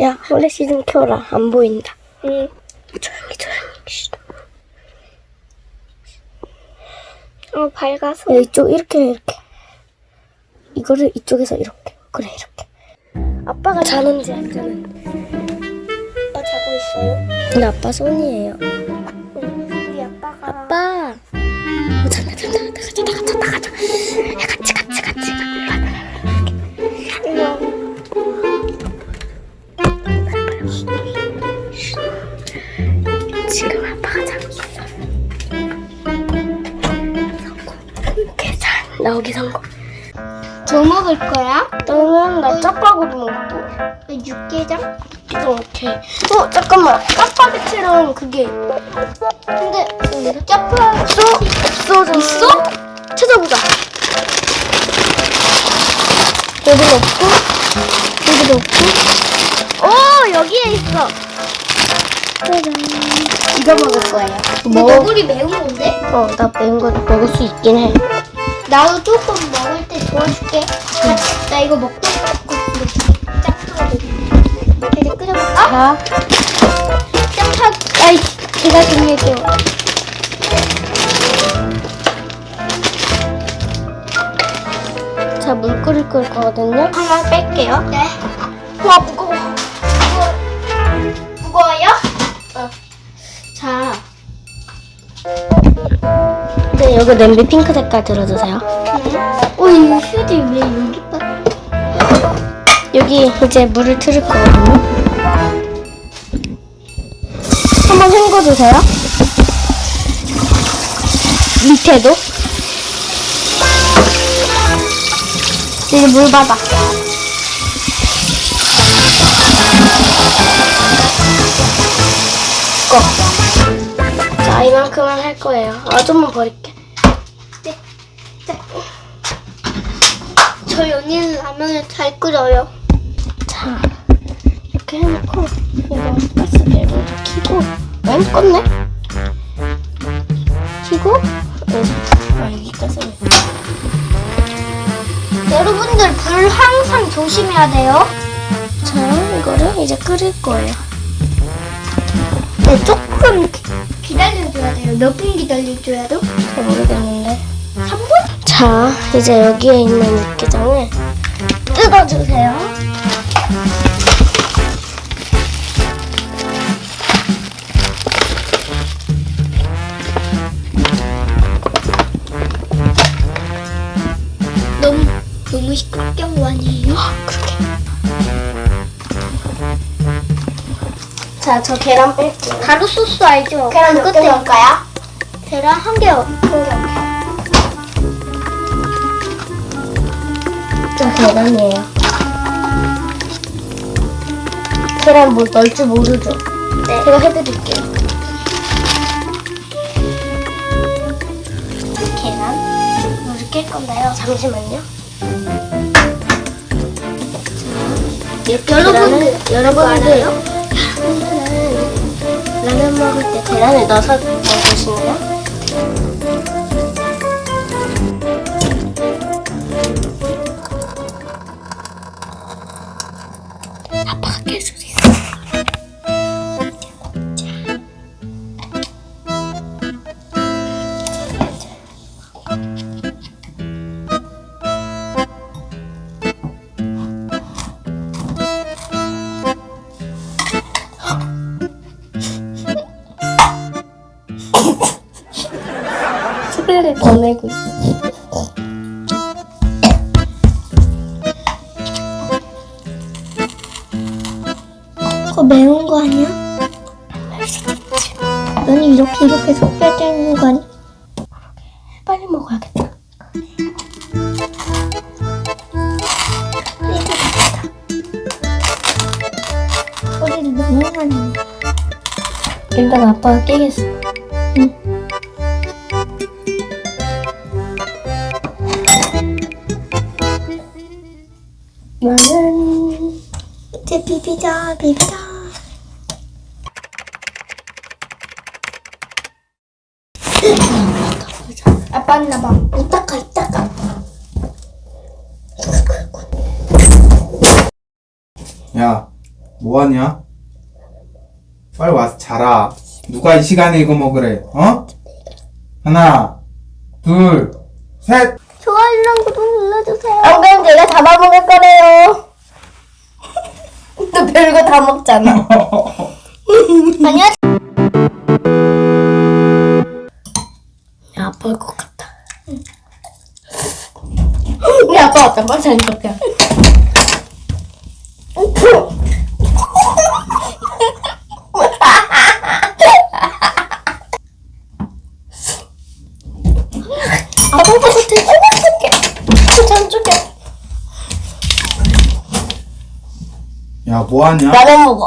야, 플래시 좀 켜라. 안 보인다. 응. 조용히, 조용히. 쉿. 어, 밝아서. 야, 이쪽, 이렇게, 이렇게. 이거를 이쪽에서 이렇게. 그래, 이렇게. 아빠가 자는지 안 자는지. 아빠 자고 있어요. 근데 아빠 손이에요. 나오기 성공. 뭐 먹을 거야? 너는 나 짜파구리 먹고. 육개장? 이렇게. 어, 잠깐만. 짜파게티랑 그게. 근데 짜파 없어? 없어, 있어? 찾아보자. 여기는 없고, 여기도 없고. 오, 여기에 있어. 짜잔. 이거 먹을 거예요. 뭐? 너구리 매운 건데? 어, 나 매운 거 먹을 수 있긴 해. 나도 조금 먹을 때 도와줄게. 같이, 나 이거 먹고 싶고 짜파로 이제 끓여볼까? 자, 짜파. 아이, 제가 좀 해줘. 자, 물 끓일 걸 거거든요. 하나 뺄게요. 네. 와. 무거워. 네, 여기 냄비 핑크 색깔 들어주세요. 어, 이 휴지 왜 여기 빠? 여기 이제 물을 틀을 거거든요. 한번 헹궈주세요. 밑에도. 이제 물 받아. 꺼. 자, 이만큼은 할 거예요. 아, 좀만 버릴게. 저희 언니는 라면을 잘 끓여요. 자, 이렇게 해놓고, 이거 먼저 켜고, 응? 껐네? 켜고, 응. 아, 여기 가스를. 여러분들 불 항상 조심해야 돼요. 자, 이거를 이제 끓일 거예요. 네, 조금 기- 기다려줘야 돼요. 몇 분 기다려줘야 돼요? 잘 모르겠는데. 3분? 자, 이제 여기에 있는 육개장을 뜯어주세요. 너무 너무 시끄럽게 아니에요? 그렇게. 자, 저 계란 뺄게요. 가루 소스 알죠? 계란 개 끝에 넣을까요? 계란 한 개, 한 개 저 계란이에요. 계란 뭐 넣을 줄 모르죠? 네. 제가 해드릴게요. 계란 물을 깰 건데요. 잠시만요. 여러분들, 여러분들 라면은 라면 먹을 때 계란을 넣어서 먹으시나요? 소리를 꺼내고 있어. 그거 매운 거 아니야? 너는 이렇게 이렇게 섞여야 되는 거 아니야? 빨리 먹어야겠다. 일단 아빠가 깨겠어. 나는 이제 비비자 비비자 아빠 왔나봐 이따가 이따가. 야, 뭐하냐? 빨리 와서 자라. 누가 이 시간에 이거 먹으래? 어? 하나, 둘, 셋. 좋아요랑 구독 눌러주세요. 안 그럼 제가 잡아먹을 거래 별거 다 먹잖아. 아니야. 야, 아빠일 것 같다. 우리 아빠 왔다. 빨리 잘 먹게. 아빠 같아. 야, 뭐하냐? 라면 먹어.